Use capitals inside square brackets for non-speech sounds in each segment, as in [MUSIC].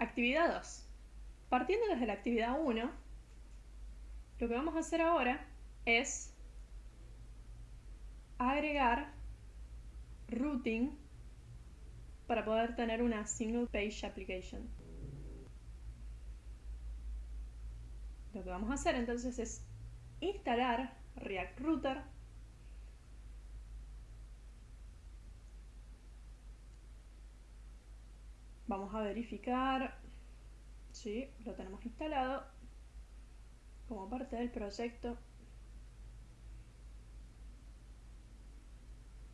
Actividad 2. Partiendo desde la actividad 1, lo que vamos a hacer ahora es agregar routing para poder tener una single page application. Lo que vamos a hacer entonces es instalar React Router vamos a verificar. Si lo tenemos instalado como parte del proyecto.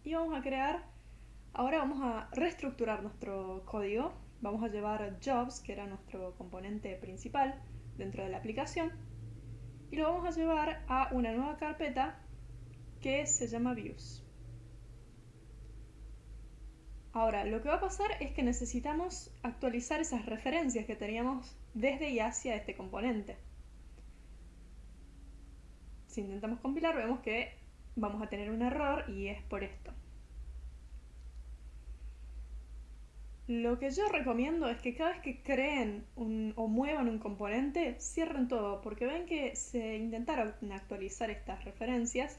Y vamos a crear ahora vamos a reestructurar nuestro código. Vamos a llevar jobs que era nuestro componente principal dentro de la aplicación y lo vamos a llevar a una nueva carpeta que se llama views Ahora, lo que va a pasar es que necesitamos actualizar esas referencias que teníamos desde y hacia este componente. Si intentamos compilar, vemos que vamos a tener un error y es por esto. Lo que yo recomiendo es que cada vez que creen o muevan un componente, cierren todo, porque ven que se intentaron actualizar estas referencias,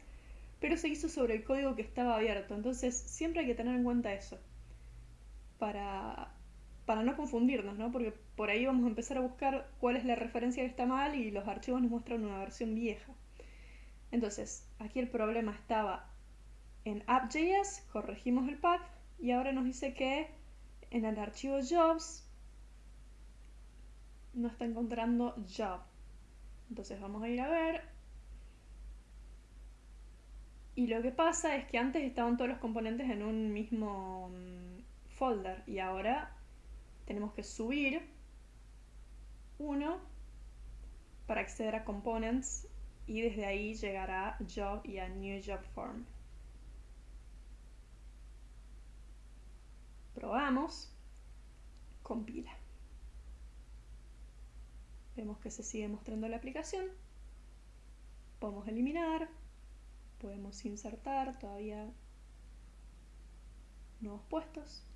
pero se hizo sobre el código que estaba abierto, entonces siempre hay que tener en cuenta eso para, para no confundirnos, ¿no? Porque por ahí vamos a empezar a buscar cuál es la referencia que está mal y los archivos nos muestran una versión vieja. Entonces, aquí el problema estaba en app.js, corregimos el path y ahora nos dice que en el archivo jobs no está encontrando job. Entonces vamos a ir a ver. Y lo que pasa es que antes estaban todos los componentes en un mismo mm, folder y ahora tenemos que subir uno para acceder a components y desde ahí llegar a job y a new job form. Probamos, compila. Vemos que se sigue mostrando la aplicación. Podemos eliminar, podemos insertar todavía nuevos puestos.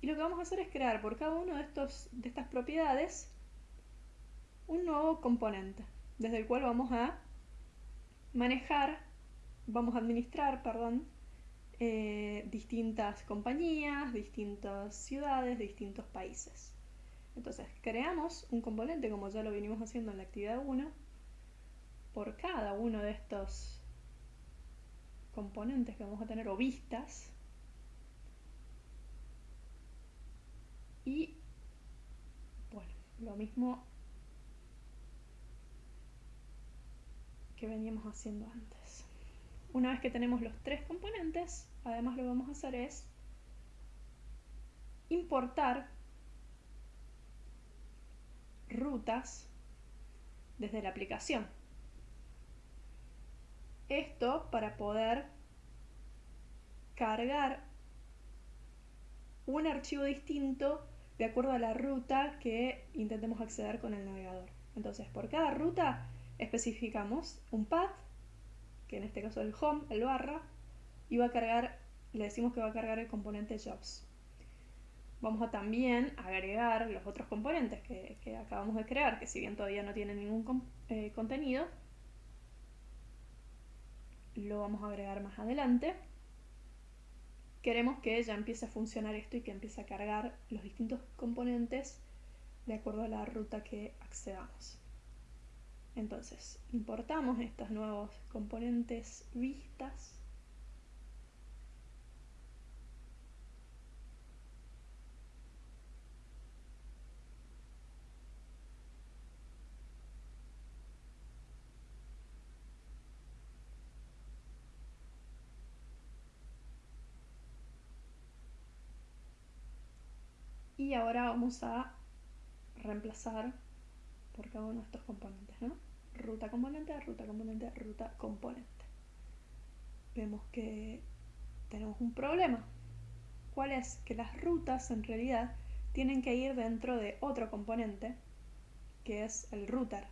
Y lo que vamos a hacer es crear por cada uno de, de estas propiedades un nuevo componente, desde el cual vamos a manejar, vamos a administrar, perdón, eh, distintas compañías, distintas ciudades, distintos países. Entonces, creamos un componente, como ya lo venimos haciendo en la actividad 1, por cada uno de estos componentes que vamos a tener, o vistas, Y bueno, lo mismo que veníamos haciendo antes. Una vez que tenemos los tres componentes, además lo que vamos a hacer es importar rutas desde la aplicación. Esto para poder cargar un archivo distinto de acuerdo a la ruta que intentemos acceder con el navegador. Entonces, por cada ruta especificamos un path, que en este caso es el home, el barra, y va a cargar, le decimos que va a cargar el componente jobs. Vamos a también agregar los otros componentes que, acabamos de crear, que si bien todavía no tienen ningún eh, contenido, lo vamos a agregar más adelante queremos que ya empiece a funcionar esto y que empiece a cargar los distintos componentes de acuerdo a la ruta que accedamos. Entonces, importamos estos nuevos componentes vistas y ahora vamos a reemplazar por cada uno de estos componentes, ¿no? Ruta componente, ruta componente, ruta componente. Vemos que tenemos un problema. ¿Cuál es? Que las rutas en realidad tienen que ir dentro de otro componente que es el router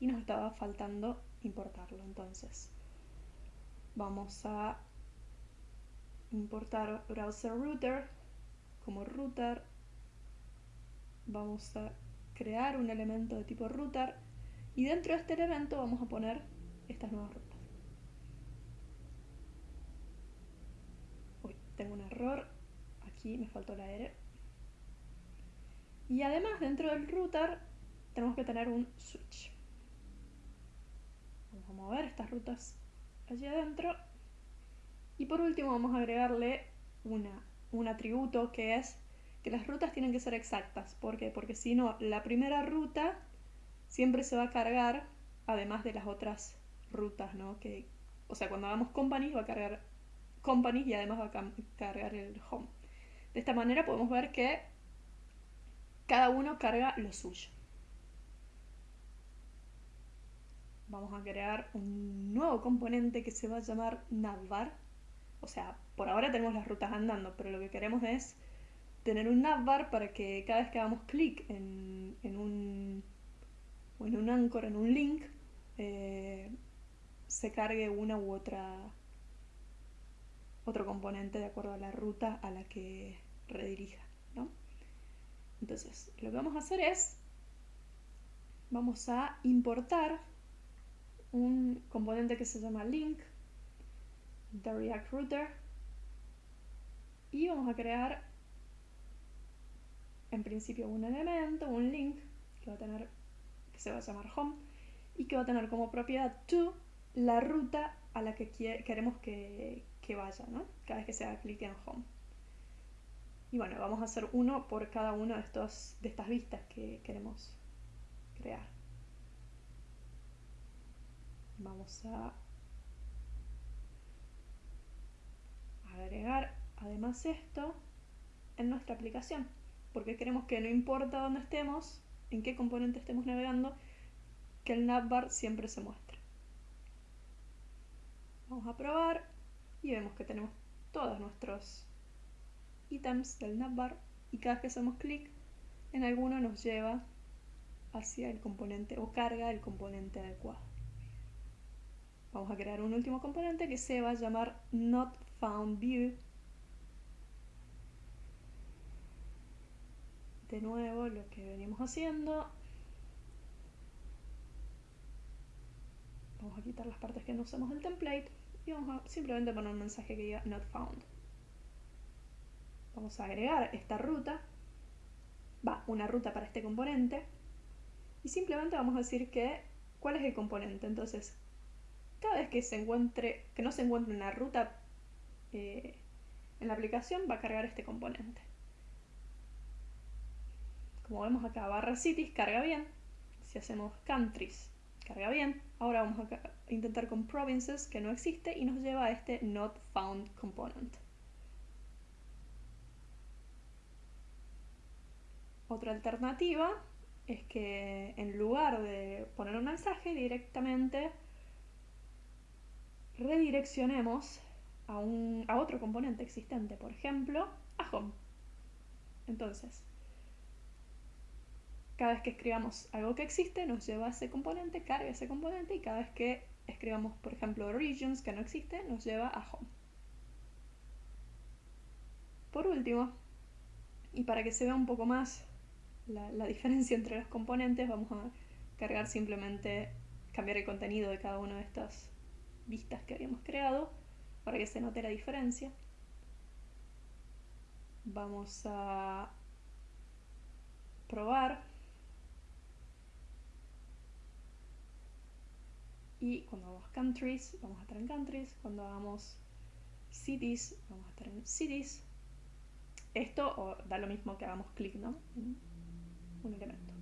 y nos estaba faltando importarlo entonces vamos a importar browser router como router vamos a crear un elemento de tipo router y dentro de este elemento vamos a poner estas nuevas rutas. Uy, tengo un error, aquí me faltó la R. Y además dentro del router tenemos que tener un switch. Vamos a mover estas rutas allí adentro. Y por último vamos a agregarle una, un atributo que es que las rutas tienen que ser exactas. ¿Por qué? Porque si no, la primera ruta siempre se va a cargar, además de las otras rutas, ¿no? Que, o sea, cuando hagamos companies va a cargar companies y además va a cargar el home. De esta manera podemos ver que cada uno carga lo suyo. Vamos a crear un nuevo componente que se va a llamar navbar. O sea, por ahora tenemos las rutas andando, pero lo que queremos es tener un navbar para que cada vez que hagamos clic en, un o en un anchor, en un link, eh, se cargue una u otra otro componente de acuerdo a la ruta a la que redirija. Entonces, lo que vamos a hacer es, vamos a importar un componente que se llama link, de React Router, y vamos a crear en principio un elemento, un link, que va a tener, que se va a llamar home, y que va a tener como propiedad to la ruta a la que queremos que, vaya, ¿no? Cada vez que se haga clic en home. Y bueno, vamos a hacer uno por cada una de, estos, de estas vistas que queremos crear. Vamos a agregar además esto en nuestra aplicación porque queremos que no importa dónde estemos, en qué componente estemos navegando, que el navbar siempre se muestre. Vamos a probar y vemos que tenemos todos nuestros ítems del navbar y cada vez que hacemos clic en alguno nos lleva hacia el componente o carga el componente adecuado. Vamos a crear un último componente que se va a llamar NotFoundView de nuevo lo que venimos haciendo. Vamos a quitar las partes que no usamos del template y vamos a simplemente poner un mensaje que diga not found. Vamos a agregar esta ruta, va, una ruta para este componente y simplemente vamos a decir que cuál es el componente. Entonces, cada vez que se encuentre, que no se encuentre una ruta eh, en la aplicación, va a cargar este componente. Como vemos acá, barra cities carga bien. Si hacemos countries, carga bien. Ahora vamos a intentar con provinces, que no existe, y nos lleva a este not found component. Otra alternativa es que en lugar de poner un mensaje directamente redireccionemos a, un, a otro componente existente, por ejemplo, a home. Entonces, cada vez que escribamos algo que existe, nos lleva a ese componente, carga ese componente y cada vez que escribamos, por ejemplo, regions que no existe, nos lleva a home. Por último, y para que se vea un poco más la, la diferencia [LAUGHS] entre los componentes, vamos a cargar simplemente, cambiar el contenido de cada una de estas vistas que habíamos creado para que se note la diferencia. Vamos a probar Y cuando hagamos countries, vamos a estar en countries. Cuando hagamos cities, vamos a estar en cities. Esto o da lo mismo que hagamos clic, ¿no? un elemento.